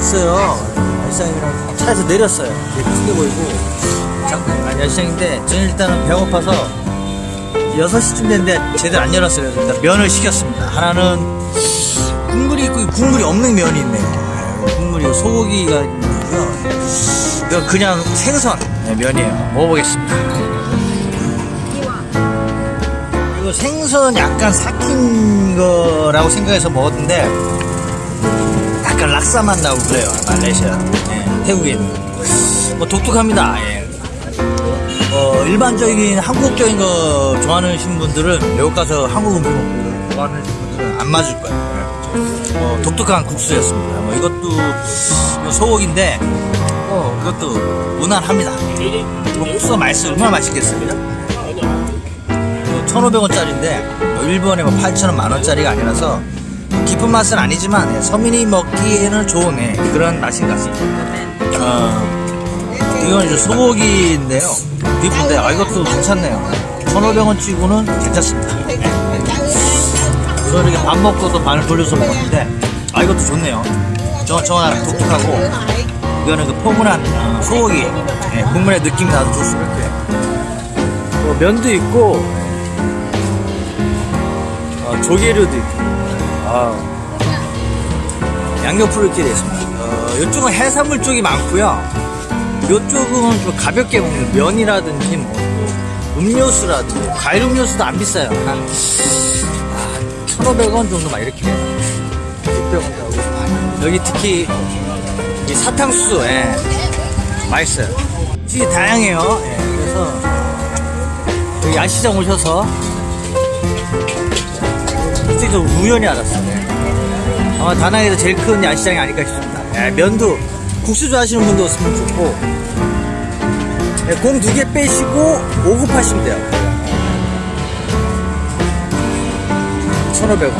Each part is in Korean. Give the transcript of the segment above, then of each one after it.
왔어요. 야시장이랑 차에서 내렸어요. 되게 크게 보이고 잠깐 아니 야시장인데 저는 일단은 배고파서 6시쯤 됐는데 제대로 안 열었어요. 일단 면을 시켰습니다. 하나는 국물이 있고 국물이 없는 면이 있네요. 네, 국물이 소고기가 있는 거고요. 이거 그냥 생선 네, 면이에요. 먹어보겠습니다. 이거 생선 약간 삭힌 거라고 생각해서 먹었는데 약간 락사 맛 나고 그래요. 말레이시아, 네, 태국에 있는. 뭐 독특합니다. 예. 어, 일반적인 한국적인 거 좋아하는 분들은 외국 가서 한국 음식 먹고 좋아하는 분들은 안 맞을 거예요. 예. 어, 독특한 국수였습니다. 뭐 이것도 뭐 소고기인데 어, 이것도 무난합니다. 이거 국수가 맛있어요. 얼마나 맛있겠습니까? 1,500원짜리인데 일본에 뭐 8,000원, 만원짜리가 아니라서 깊은 맛은 아니지만 예, 서민이 먹기에는 좋은 예, 그런 맛인 것 같습니다. 어, 이건 이제 소고기인데요. 비프인데 아, 이것도 괜찮네요. 1,500원 치고는 괜찮습니다. 저 이렇게 밥 먹고도 반을 돌려서 먹었는데 아 이것도 좋네요. 저, 저랑 독특하고 이거는 그 포근한 어, 소고기 예, 국물의 느낌이 나도 좋습니다. 뭐 면도 있고 어, 조개류도 있고 아, 양옆으로 이렇게 되어 있습니다. 어, 이쪽은 해산물 쪽이 많고요. 이쪽은 좀 가볍게 먹는 면이라든지 뭐또 음료수라든지 과일 음료수도 안 비싸요. 한 아, 1,500원 정도 막 이렇게 돼요. 600원 하고 여기 특히 이 사탕수수 예, 맛있어요. 찌 다양해요. 예, 그래서 여기 야시장 오셔서 솔직히 좀 우연히 알았어요. 예. 아마 다낭에서 제일 큰 야시장이 아닐까 싶습니다. 예, 면도 국수 좋아하시는 분도 오시면 좋고 네, 공두 개 빼시고 5급 하시면 돼요. 1,500원.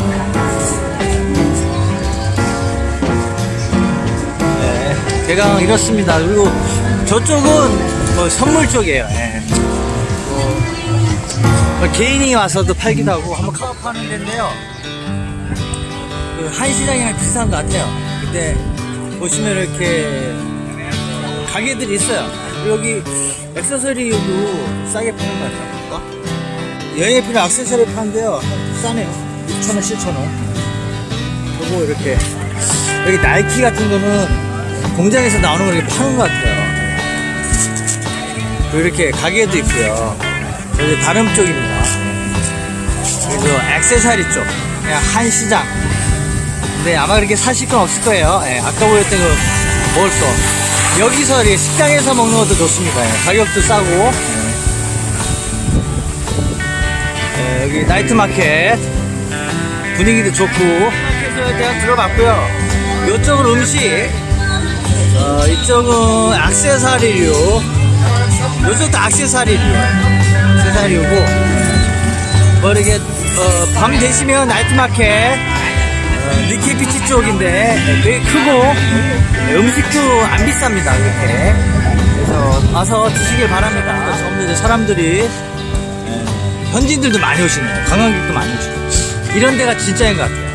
네, 대강 이렇습니다. 그리고 저쪽은 뭐 선물 쪽이에요. 개인이 와서도 팔기도 하고 한번 가업하는 데인데요. 그 한시장이랑 비슷한 것 같아요. 근데 보시면 이렇게 가게들이 있어요. 여기 액세서리도 싸게 파는 것 같아요. 여행에 필요한 액세서리 파는데요. 싸네요. 6,000원, 7,000원. 그리고 이렇게 여기 나이키 같은 거는 공장에서 나오는 걸 이렇게 파는 것 같아요. 그리고 이렇게 가게도 있고요. 여기 다른 쪽입니다. 그리고 액세서리 쪽. 그냥 한시장. 근데 아마 그렇게 사실 건 없을 거예요. 예, 아까 보였던 그 먹을 거. 여기서 이렇게 식당에서 먹는 것도 좋습니다. 예, 가격도 싸고. 예, 여기 나이트 마켓 분위기도 좋고. 마켓에 대한 들어봤고요. 이쪽은 음식, 어, 이쪽은 악세사리류. 이쪽도 악세사리류. 악세사리류고. 뭐 이렇게 어, 밤 되시면 나이트 마켓. 니케비치 쪽인데 되게 크고 음식도 안 비쌉니다 그렇게 그래서 와서 드시길 바랍니다 전부 이제 사람들이 현지인들도 많이 오시네요 관광객도 많이 오시고 이런 데가 진짜인 것 같아요